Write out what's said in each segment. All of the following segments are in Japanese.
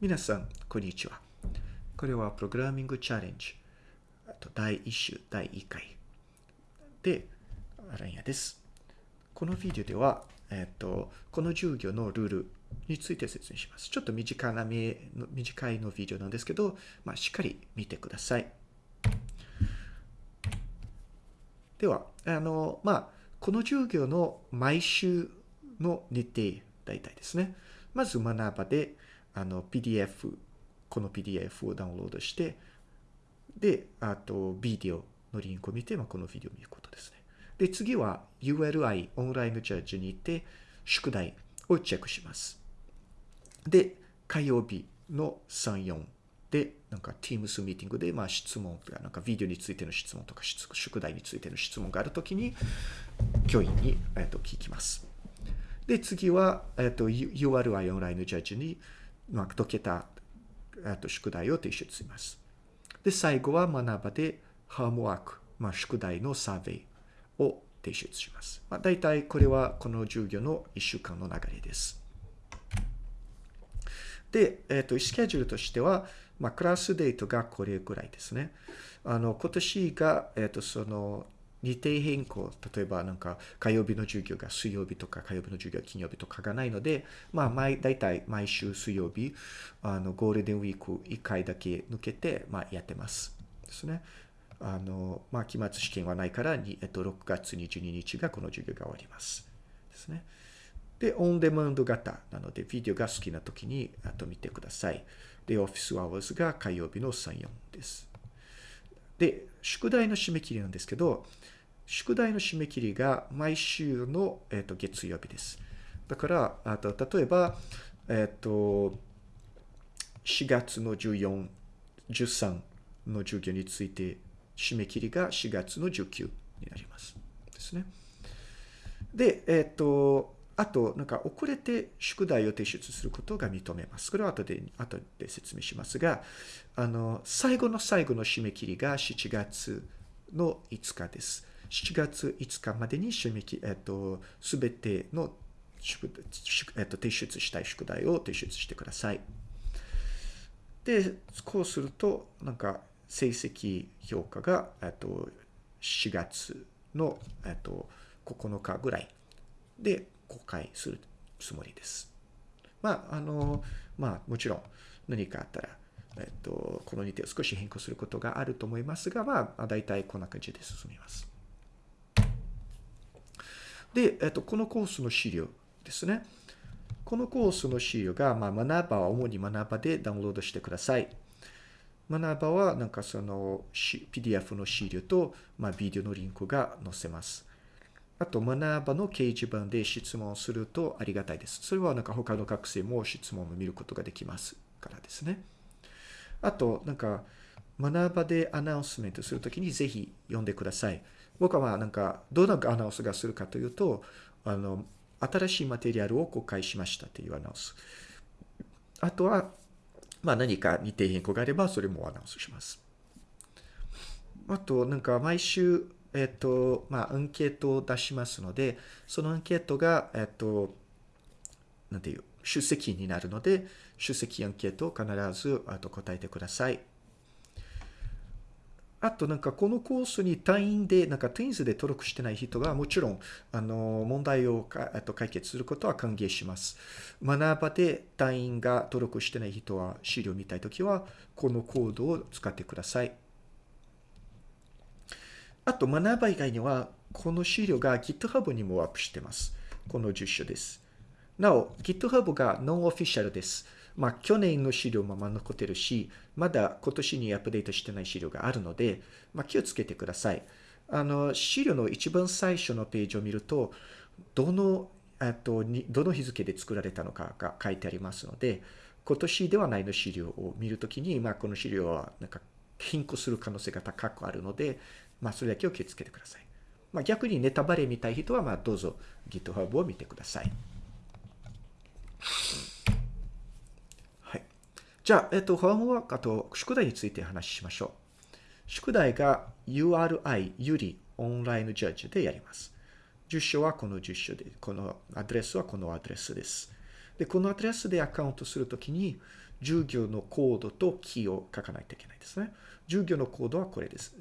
皆さん、こんにちは。これはプログラミングチャレンジ。あと第1週、第1回。で、アランヤです。このビデオでは、えっと、この授業のルールについて説明します。ちょっと短なめの短いのビデオなんですけど、まあ、しっかり見てください。では、あの、まあ、この授業の毎週の日程、大体ですね。まず学ばで、あの、PDF、この PDF をダウンロードして、で、あと、ビデオのリンクを見て、まあ、このビデオを見ることですね。で、次は ULI オンラインジャッジに行って、宿題をチェックします。で、火曜日の3、4で、なんか Teams ミーティングで、まあ質問とか、なんかビデオについての質問とか、宿題についての質問があるときに、教員に、えっと聞きます。で、次は、えっと、URI オンラインジャッジに、まあ、解けた、と、宿題を提出します。で、最後は学ばで、ハームワーク、まあ、宿題のサーベイを提出します。まあ、大体これはこの授業の1週間の流れです。で、えっ、と、スケジュールとしては、まあ、クラスデートがこれぐらいですね。あの、今年が、えっ、と、その、日程変更、例えばなんか火曜日の授業が水曜日とか火曜日の授業が金曜日とかがないので、まあ毎、大体毎週水曜日、あの、ゴールデンウィーク1回だけ抜けて、まあやってます。ですね。あの、まあ期末試験はないから、にえっと、6月22日がこの授業が終わります。ですね。で、オンデマンド型なので、ビデオが好きな時に、あと見てください。で、オフィスアワーズが火曜日の3、4です。で、宿題の締め切りなんですけど、宿題の締め切りが毎週の、えっと月曜日です。だから、あと例えば、えっと、4月の14、13の授業について、締め切りが4月の19になります。ですね。で、えっと、あと、なんか遅れて宿題を提出することが認めます。これは後で、後で説明しますが、あの、最後の最後の締め切りが7月の5日です。7月5日までに締め切り、えっと、すべての宿、えっと、提出したい宿題を提出してください。で、こうすると、なんか、成績評価が、えっと、4月の、えっと、9日ぐらいで公開するつもりです。まあ、あの、まあ、もちろん何かあったら、えっと、この日程を少し変更することがあると思いますが、まあ、大体こんな感じで進みます。で、えっと、このコースの資料ですね。このコースの資料が、まあ、学ばは主に学ばでダウンロードしてください。学ばは、なんかその PDF の資料と、まあ、ビデオのリンクが載せます。あと、学ばの掲示板で質問するとありがたいです。それはなんか他の学生も質問を見ることができますからですね。あと、なんか、学ばでアナウンスメントするときにぜひ読んでください。僕はまあなんか、どんなアナウンスがするかというと、あの、新しいマテリアルを公開しましたというアナウンス。あとは、まあ何か日程変更があれば、それもアナウンスします。あと、なんか毎週、えっと、まあ、アンケートを出しますので、そのアンケートが、えっと、なんていう、出席になるので、出席アンケートを必ずあと答えてください。あと、なんかこのコースに単位で、なんか Teams で登録してない人は、もちろん、あの、問題をかあと解決することは歓迎します。学ばで単位が登録してない人は、資料を見たいときは、このコードを使ってください。あと、学ば以外には、この資料が GitHub にもアップしてます。この10書です。なお、GitHub がノンオフィシャルです。まあ、去年の資料も残ってるし、まだ今年にアップデートしてない資料があるので、まあ、気をつけてください。あの、資料の一番最初のページを見ると、どの、えっと、どの日付で作られたのかが書いてありますので、今年ではないの資料を見るときに、まあ、この資料はなんか変更する可能性が高くあるので、まあ、それだけを気をつけてください。まあ、逆にネタバレ見たい人は、まあ、どうぞ GitHub を見てください。はい。じゃあ、えっと、ホームワーク、あと、宿題について話しましょう。宿題が URI ゆりオンラインジャッジでやります。住所はこの住所で、このアドレスはこのアドレスです。で、このアドレスでアカウントするときに、従業のコードとキーを書かないといけないですね。従業のコードはこれです。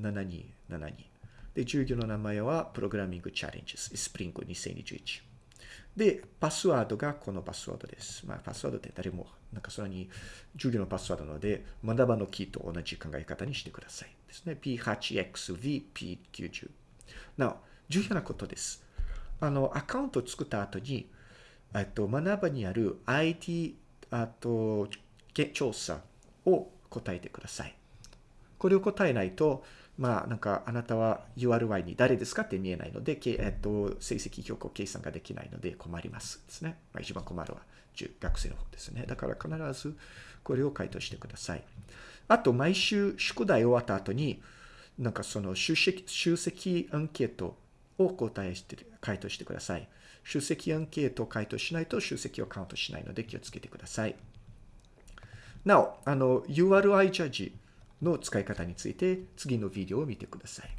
7272。で、従業の名前はプログラミングチャレンジス、スプリング2021。で、パスワードがこのパスワードです。まあ、パスワードって誰も、なんかそれに従業のパスワードなので、学ばのキーと同じ考え方にしてください。ですね。P8XVP90。なお、重要なことです。あの、アカウントを作った後に、えっと、学ばにある IT、あと、調査を答えてください。これを答えないと、まあ、なんか、あなたは URY に誰ですかって見えないので、えっと、成績評価計算ができないので困りますですね。まあ、一番困るは学生の方ですね。だから必ずこれを回答してください。あと、毎週宿題終わった後に、なんかその出席、出席アンケートを答えして、回答してください。出席アンケートを回答しないと出席をカウントしないので気をつけてください。なお、あの、URI ジャッジの使い方について次のビデオを見てください。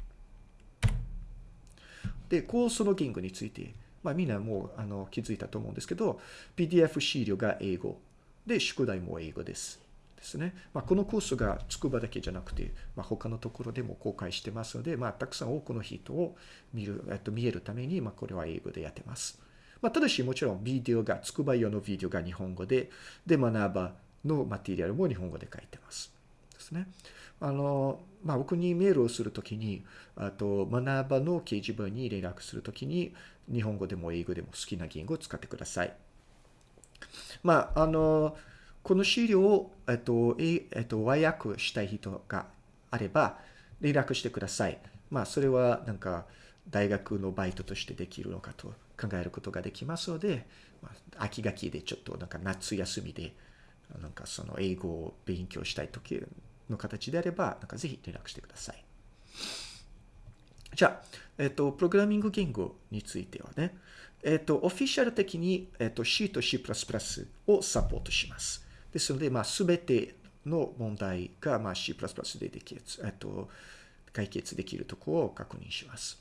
で、コースの言語について、まあみんなもうあの気づいたと思うんですけど、PDF 資料が英語で、宿題も英語です。ですね。まあ、このコースが筑波だけじゃなくて、まあ、他のところでも公開してますので、まあ、たくさん多くの人を見る、えっと、見えるために、まあ、これは英語でやってます。まあ、ただし、もちろんビデオが、筑波用のビデオが日本語で、で、学ばのマテリアルも日本語で書いてます。ですね。あの、まあ、僕にメールをするときに、あと、学ばの掲示板に連絡するときに、日本語でも英語でも好きな言語を使ってください。まあ、あの、この資料を、えっと、えっと、和訳したい人があれば、連絡してください。まあ、それは、なんか、大学のバイトとしてできるのかと考えることができますので、まあ、秋学期でちょっとなんか夏休みで、なんかその英語を勉強したい時の形であれば、なんかぜひ連絡してください。じゃあ、えっと、プログラミング言語についてはね、えっと、オフィシャル的に、えっと、C と C++ をサポートします。ですので、まあ、すべての問題が、まあ、C++ でできる、えっと、解決できるところを確認します。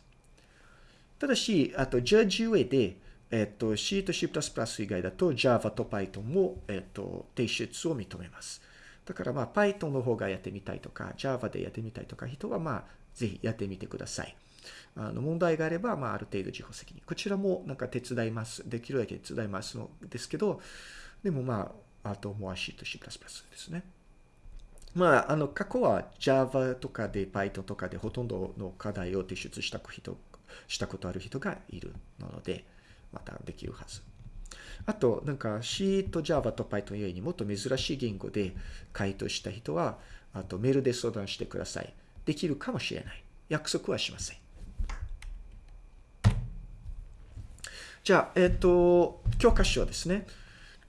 ただし、あと、ジャッジ上で、えっと、C と C++ 以外だと Java と Python も、えっと、提出を認めます。だからまあ Python の方がやってみたいとか Java でやってみたいとか人はまあぜひやってみてください。あの問題があればまあある程度自己責任。こちらもなんか手伝います。できるだけ手伝いますのですけど、でもまあ、あともう C と C++ ですね。まあ、あの過去は Java とかで Python とかでほとんどの課題を提出した人したことある人がいるので、またできるはず。あと、なんか C と Java と Python 以外にもっと珍しい言語で回答した人は、あとメールで相談してください。できるかもしれない。約束はしません。じゃあ、えっ、ー、と、教科書ですね。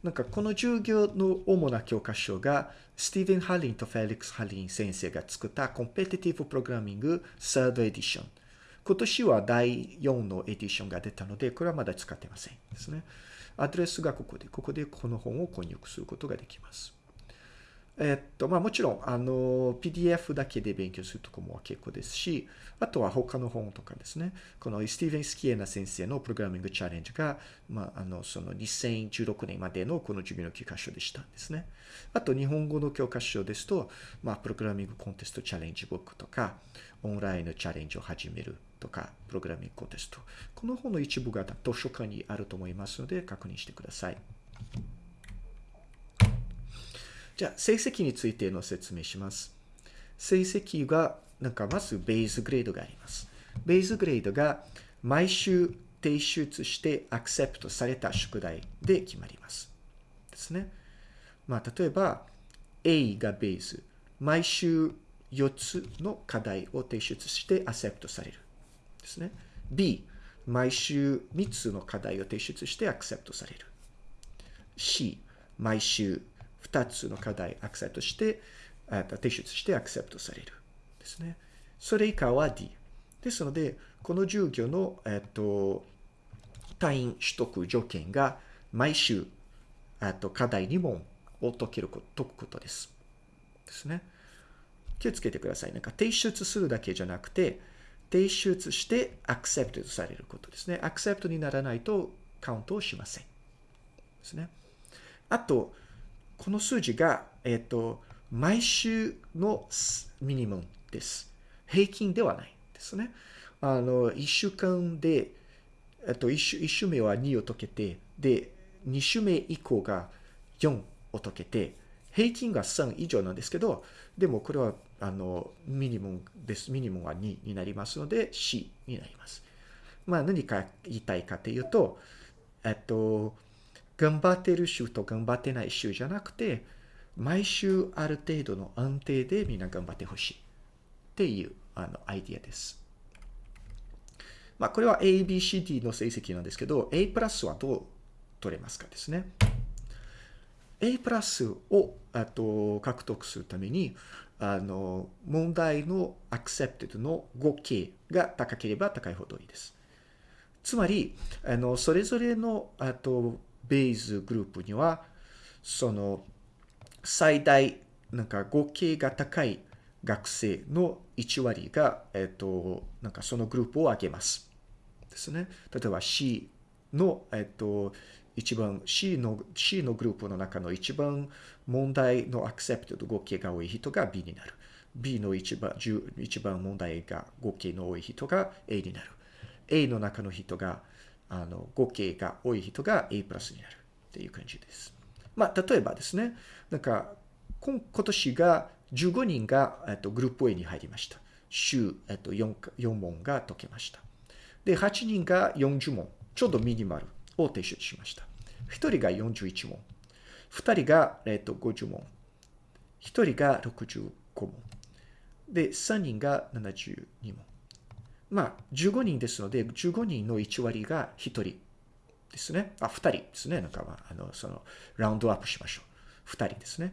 なんかこの授業の主な教科書が、スティーブン・ハリンとフェリックス・ハリン先生が作ったコンペティティブ・プログラミングサードエディション。今年は第4のエディションが出たので、これはまだ使ってませんですね。アドレスがここで、ここでこの本を購入することができます。えっと、まあもちろん、あの、PDF だけで勉強するとこも結構ですし、あとは他の本とかですね。このスティーブン・スキエナ先生のプログラミングチャレンジが、まあ、あの、その2016年までのこの授業の教科書でしたんですね。あと、日本語の教科書ですと、まあ、プログラミングコンテストチャレンジブックとか、オンラインのチャレンジを始めるとか、プログラミングコンテスト。この本の一部が図書館にあると思いますので、確認してください。じゃあ、成績についての説明します。成績が、なんかまずベースグレードがあります。ベースグレードが毎週提出してアクセプトされた宿題で決まります。ですね。まあ、例えば、A がベース。毎週4つの課題を提出してアセプトされる。ですね。B、毎週3つの課題を提出してアクセプトされる。C、毎週2つの課題アクセプトして、提出してアクセプトされる。ですね。それ以下は D。ですので、この授業の、えっと、単位取得条件が毎週、えっと、課題2問を解けること、解くことです。ですね。気をつけてください。なんか提出するだけじゃなくて、提出してアクセプトされることですね。アクセプトにならないとカウントをしません。ですね。あと、この数字が、えっ、と、毎週のミニムムです。平均ではないですね。あの、1週間で、えっと、1週 ,1 週目は2を解けて、で、2週目以降が4を解けて、平均が3以上なんですけど、でもこれは、あの、ミニムムです。ミニムムは2になりますので、C になります。まあ、何か言いたいかというと、えっと、頑張ってる週と頑張ってない週じゃなくて、毎週ある程度の安定でみんな頑張ってほしいっていうあのアイディアです。まあ、これは A、B、C、D の成績なんですけど、A プラスはどう取れますかですね。A プラスをあと獲得するために、あの、問題の accepted の合計が高ければ高いほどいいです。つまり、あの、それぞれの、あと、ベースグループには、その、最大、なんか合計が高い学生の1割が、えっと、なんかそのグループを上げます。ですね。例えば C の、えっと、一番 C の C のグループの中の一番問題のアクセプトと合計が多い人が B になる。B の一番一番問題が合計の多い人が A になる。A の中の人があの合計が多い人が A プラスになるっていう感じです。まあ、例えばですね、なんか今年が15人が、えっと、グループ A に入りました。週、えっと、4, 4問が解けました。で、8人が40問、ちょうどミニマルを提出しました。1人が41問、2人が、えっと、50問、1人が65問、で、3人が72問。まあ、15人ですので、15人の1割が1人ですね。あ、2人ですね。なんか、まあ、あの、その、ラウンドアップしましょう。2人ですね。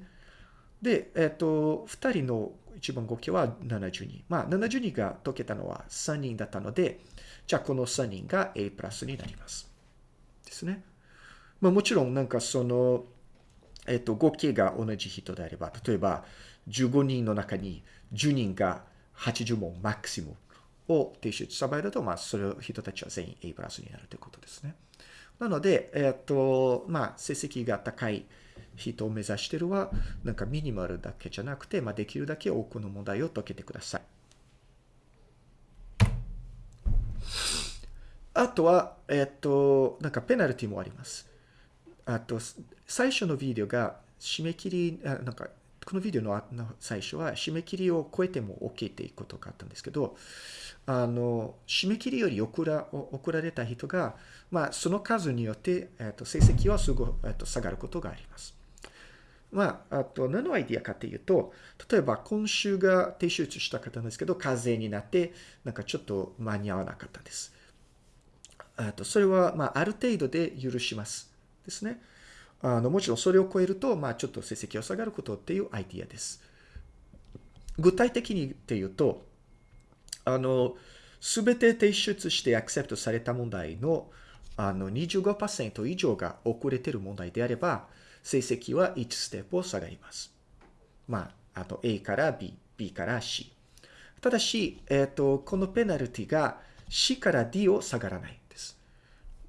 で、えっ、と、2人の一番合計は72。まあ、72が解けたのは3人だったので、じゃあこの3人が A プラスになります。ですね。まあ、もちろん、なんかその、えっ、と、合計が同じ人であれば、例えば、15人の中に10人が80問マックシムを提出した場合だと、まあ、その人たちは全員 A プラスになるということですね。なので、えっ、と、まあ、成績が高い人を目指しているは、なんかミニマルだけじゃなくて、まあ、できるだけ多くの問題を解けてください。あとは、えっ、と、なんかペナルティもあります。あと、最初のビデオが締め切り、あなんか、このビデオの最初は締め切りを超えても OK っていうことがあったんですけど、あの、締め切りより送ら送られた人が、まあ、その数によって、えっと、成績はすご、えっと、下がることがあります。まあ、あと、何のアイディアかというと、例えば今週が提出した方なんですけど、風邪になって、なんかちょっと間に合わなかったです。あと、それは、まあ、ある程度で許します。ですね。あの、もちろんそれを超えると、まあ、ちょっと成績が下がることっていうアイディアです。具体的にっていうと、あの、すべて提出してアクセプトされた問題のあの25%以上が遅れてる問題であれば、成績は1ステップを下がります。まあ、あと A から B、B から C。ただし、えっ、ー、と、このペナルティが C から D を下がらないんです。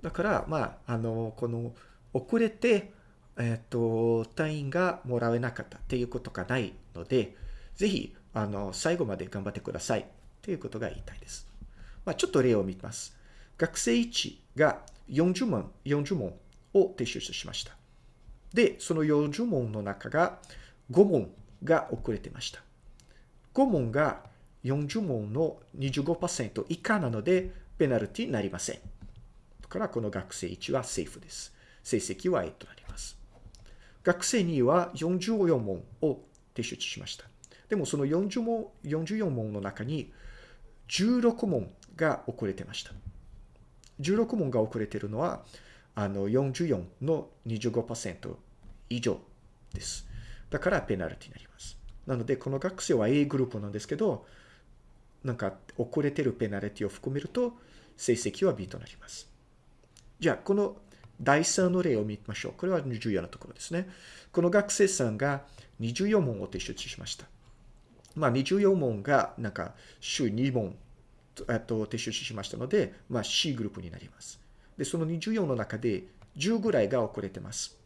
だから、まあ、あの、この遅れて、えっ、ー、と、単位がもらえなかったっていうことがないので、ぜひ、あの、最後まで頑張ってください。ということが言いたいです。まあ、ちょっと例を見ます。学生1が40問、40問を提出しました。で、その40問の中が5問が遅れてました。5問が40問の25%以下なので、ペナルティになりません。だから、この学生1はセーフです。成績は A となります。学生2は44問を提出しました。でも、その40問、44問の中に16問が遅れてました。16問が遅れてるのは、あの、44の25%以上です。だからペナルティになります。なので、この学生は A グループなんですけど、なんか遅れてるペナルティを含めると、成績は B となります。じゃあ、この第3の例を見ましょう。これは重要なところですね。この学生さんが24問を提出しました。まあ、24問が、なんか、週2問、えっと、提出しましたので、まあ、C グループになります。で、その24の中で、10ぐらいが遅れてます。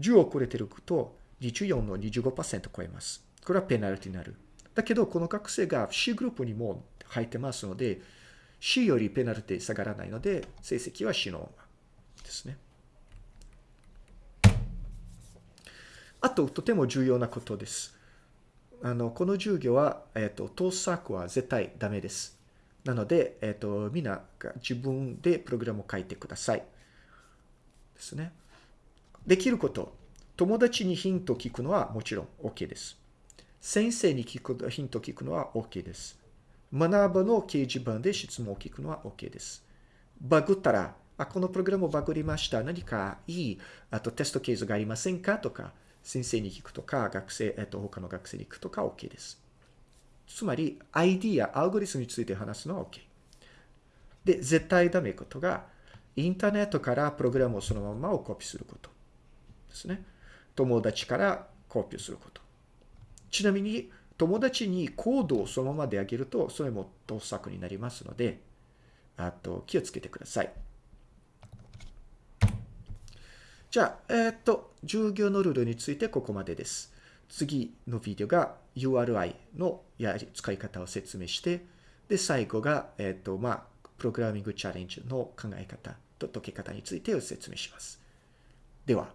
10遅れてると、24の25%超えます。これはペナルティになる。だけど、この学生が C グループにも入ってますので、C よりペナルティ下がらないので、成績は C のままですね。あと、とても重要なことです。あの、この授業は、えっ、ー、と、盗作は絶対ダメです。なので、えっ、ー、と、みんなが自分でプログラムを書いてください。ですね。できること。友達にヒントを聞くのはもちろん OK です。先生に聞くヒントを聞くのは OK です。学ぶの掲示板で質問を聞くのは OK です。バグったら、あ、このプログラムをバグりました。何かいい、あとテストケースがありませんか？とか、先生に聞くとか、学生、えっと、他の学生に聞くとか OK です。つまり、ID やアルゴリスムについて話すのは OK。で、絶対ダメことが、インターネットからプログラムをそのままをコピーすることですね。友達からコピーすること。ちなみに、友達にコードをそのままであげると、それも盗作になりますので、あと気をつけてください。じゃあ、えっ、と、従業のルールについてここまでです。次のビデオが URI のやり使い方を説明して、で、最後が、えっ、と、まあ、プログラミングチャレンジの考え方と解け方についてを説明します。では。